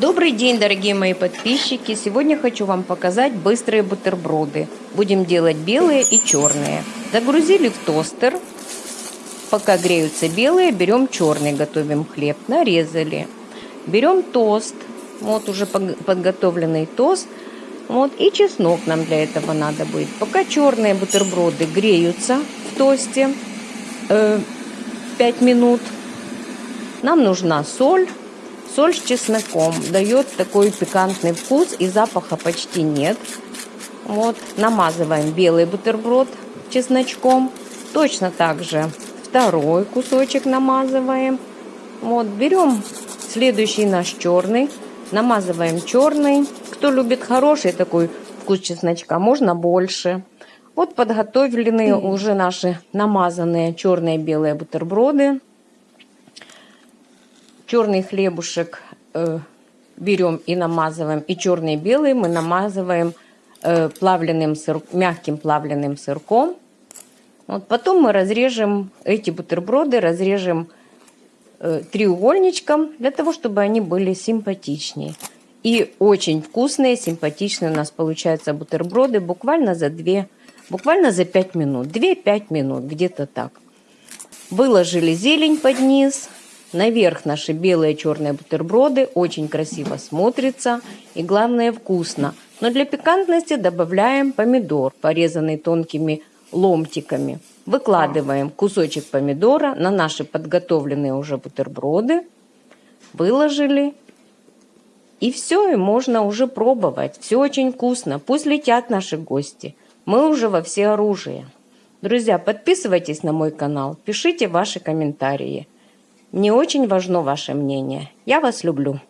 Добрый день, дорогие мои подписчики! Сегодня хочу вам показать быстрые бутерброды. Будем делать белые и черные. Загрузили в тостер. Пока греются белые, берем черный, готовим хлеб. Нарезали. Берем тост. Вот уже подготовленный тост. Вот, и чеснок нам для этого надо будет. Пока черные бутерброды греются в тосте э, 5 минут, нам нужна соль, Соль с чесноком дает такой пикантный вкус и запаха почти нет. Вот, намазываем белый бутерброд чесночком. Точно так же второй кусочек намазываем. Вот, берем следующий наш черный, намазываем черный. Кто любит хороший такой вкус чесночка, можно больше. Вот подготовленные уже наши намазанные черные и белые бутерброды черный хлебушек э, берем и намазываем, и черный и белый мы намазываем э, плавленным сыр, мягким плавленным сырком. Вот потом мы разрежем эти бутерброды, разрежем э, треугольничком, для того, чтобы они были симпатичнее. И очень вкусные, симпатичные у нас получаются бутерброды буквально за 2, буквально за 5 минут. 2-5 минут, где-то так. Выложили зелень под низ, Наверх наши белые черные бутерброды очень красиво смотрится и главное вкусно. Но для пикантности добавляем помидор, порезанный тонкими ломтиками. Выкладываем кусочек помидора на наши подготовленные уже бутерброды. Выложили. И все, и можно уже пробовать. Все очень вкусно. Пусть летят наши гости. Мы уже во все оружие. Друзья, подписывайтесь на мой канал, пишите ваши комментарии. Мне очень важно ваше мнение. Я вас люблю.